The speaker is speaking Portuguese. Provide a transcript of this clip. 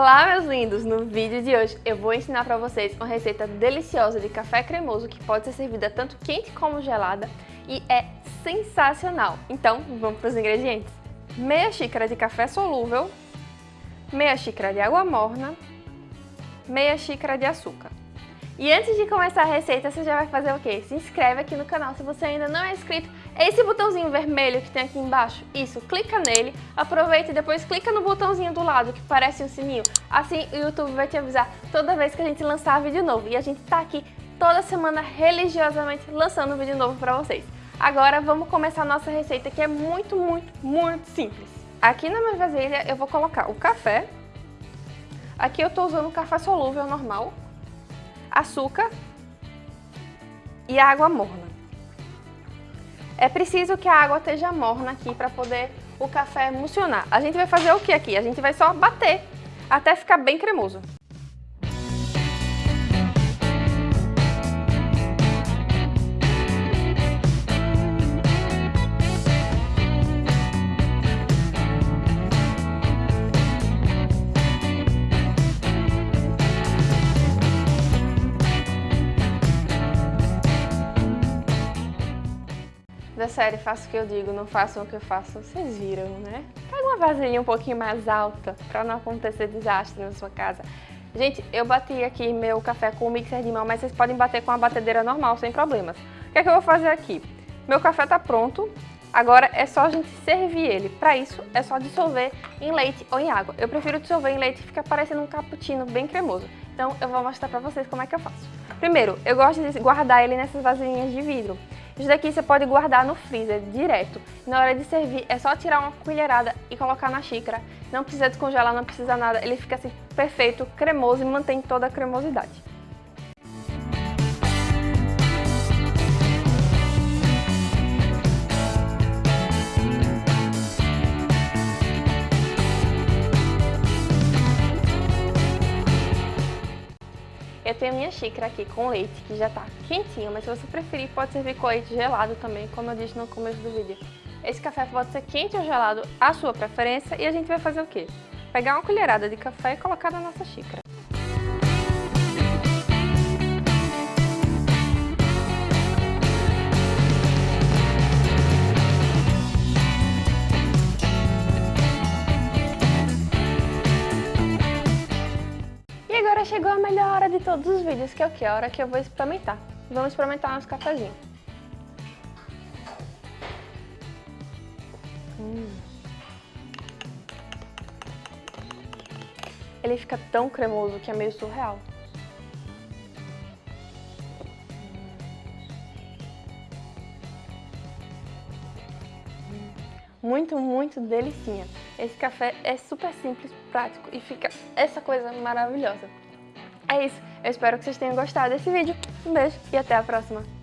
Olá meus lindos! No vídeo de hoje eu vou ensinar para vocês uma receita deliciosa de café cremoso que pode ser servida tanto quente como gelada e é sensacional. Então vamos para os ingredientes. Meia xícara de café solúvel, meia xícara de água morna, meia xícara de açúcar. E antes de começar a receita, você já vai fazer o quê? Se inscreve aqui no canal se você ainda não é inscrito. Esse botãozinho vermelho que tem aqui embaixo. Isso, clica nele, aproveita e depois clica no botãozinho do lado que parece um sininho. Assim o YouTube vai te avisar toda vez que a gente lançar vídeo novo. E a gente tá aqui toda semana religiosamente lançando vídeo novo pra vocês. Agora vamos começar a nossa receita que é muito, muito, muito simples. Aqui na minha vasilha eu vou colocar o café. Aqui eu tô usando café solúvel normal, açúcar e água morna. É preciso que a água esteja morna aqui para poder o café emulsionar. A gente vai fazer o que aqui? A gente vai só bater até ficar bem cremoso. Da série Faço o que eu digo, não façam o que eu faço, vocês viram, né? Pega uma vasilha um pouquinho mais alta para não acontecer desastre na sua casa. Gente, eu bati aqui meu café com o mixer de mão, mas vocês podem bater com a batedeira normal, sem problemas. O que é que eu vou fazer aqui? Meu café tá pronto, agora é só a gente servir ele. Para isso, é só dissolver em leite ou em água. Eu prefiro dissolver em leite, fica parecendo um cappuccino bem cremoso. Então, eu vou mostrar para vocês como é que eu faço. Primeiro, eu gosto de guardar ele nessas vasilhinhas de vidro. Isso daqui você pode guardar no freezer direto. Na hora de servir é só tirar uma colherada e colocar na xícara. Não precisa descongelar, não precisa nada. Ele fica assim perfeito, cremoso e mantém toda a cremosidade. Eu tenho minha xícara aqui com leite, que já tá quentinho, mas se você preferir, pode servir com leite gelado também, como eu disse no começo do vídeo. Esse café pode ser quente ou gelado, a sua preferência, e a gente vai fazer o quê? Pegar uma colherada de café e colocar na nossa xícara. Agora chegou a melhor hora de todos os vídeos, que é o que? A hora que eu vou experimentar. Vamos experimentar nosso cafezinho. Hum. Ele fica tão cremoso que é meio surreal. Muito, muito delicinha. Esse café é super simples, prático e fica essa coisa maravilhosa. É isso, eu espero que vocês tenham gostado desse vídeo. Um beijo e até a próxima!